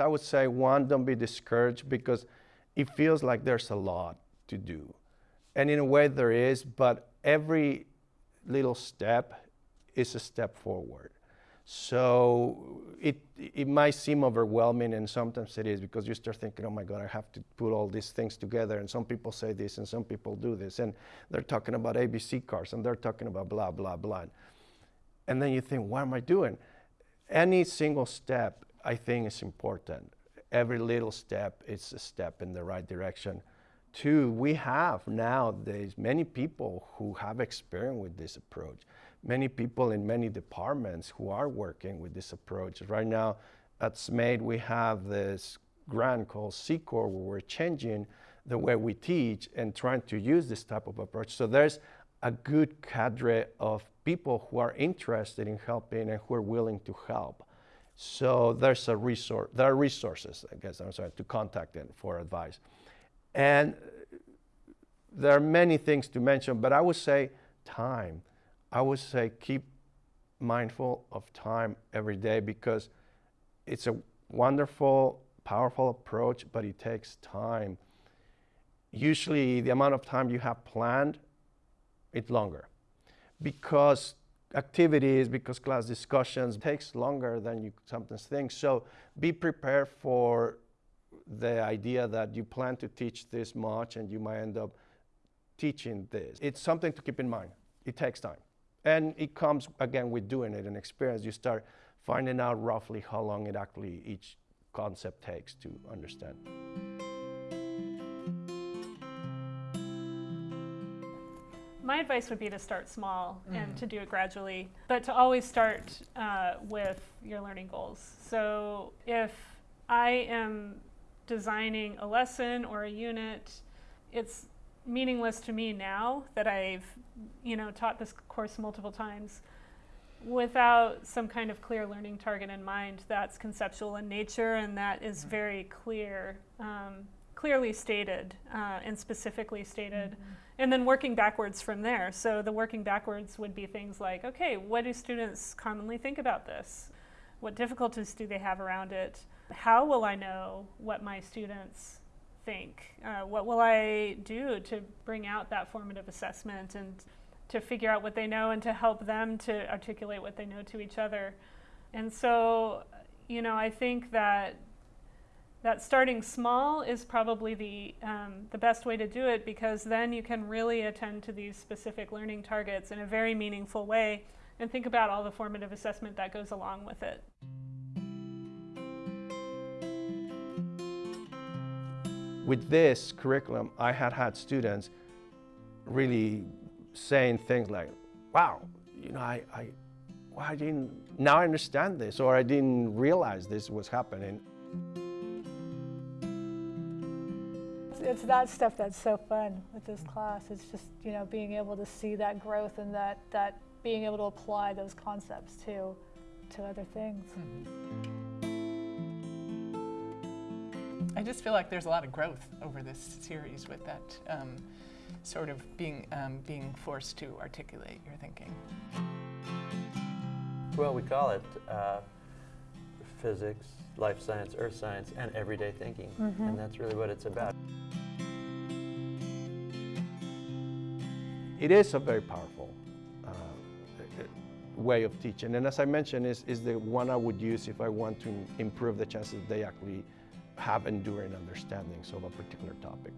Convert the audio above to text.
I would say one, don't be discouraged because it feels like there's a lot to do. And in a way there is, but every little step is a step forward. So it, it might seem overwhelming and sometimes it is because you start thinking, oh my God, I have to put all these things together and some people say this and some people do this and they're talking about ABC cars and they're talking about blah, blah, blah. And then you think, what am I doing? Any single step I think is important. Every little step is a step in the right direction. Two, we have nowadays many people who have experience with this approach. Many people in many departments who are working with this approach. Right now at SMAIT we have this grant called C-Corps where we're changing the way we teach and trying to use this type of approach. So there's a good cadre of people who are interested in helping and who are willing to help. So there's a resource, there are resources, I guess I'm sorry, to contact them for advice. And there are many things to mention, but I would say time. I would say keep mindful of time every day because it's a wonderful, powerful approach, but it takes time. Usually the amount of time you have planned, it's longer because activities, because class discussions takes longer than you sometimes think. So be prepared for the idea that you plan to teach this much and you might end up teaching this. It's something to keep in mind. It takes time. And it comes, again, with doing it and experience. You start finding out roughly how long it actually each concept takes to understand. My advice would be to start small mm. and to do it gradually, but to always start uh, with your learning goals. So if I am designing a lesson or a unit, it's meaningless to me now that I've you know taught this course multiple times without some kind of clear learning target in mind that's conceptual in nature and that is mm-hmm. very clear, um, clearly stated uh, and specifically stated. Mm -hmm. And then working backwards from there. So the working backwards would be things like, okay, what do students commonly think about this? What difficulties do they have around it? How will I know what my students think? Uh, what will I do to bring out that formative assessment and to figure out what they know and to help them to articulate what they know to each other? And so, you know, I think that that starting small is probably the, um, the best way to do it because then you can really attend to these specific learning targets in a very meaningful way and think about all the formative assessment that goes along with it. With this curriculum, I had had students really saying things like, wow, you know, I, I, well, I didn't, now I understand this, or I didn't realize this was happening. It's that stuff that's so fun with this class. It's just, you know, being able to see that growth and that, that being able to apply those concepts to, to other things. Mm -hmm. I just feel like there's a lot of growth over this series with that um, sort of being, um, being forced to articulate your thinking. Well, we call it uh, physics, life science, earth science, and everyday thinking. Mm -hmm. And that's really what it's about. It is a very powerful uh, way of teaching. And as I mentioned, is, is the one I would use if I want to improve the chances they actually have enduring understandings of a particular topic.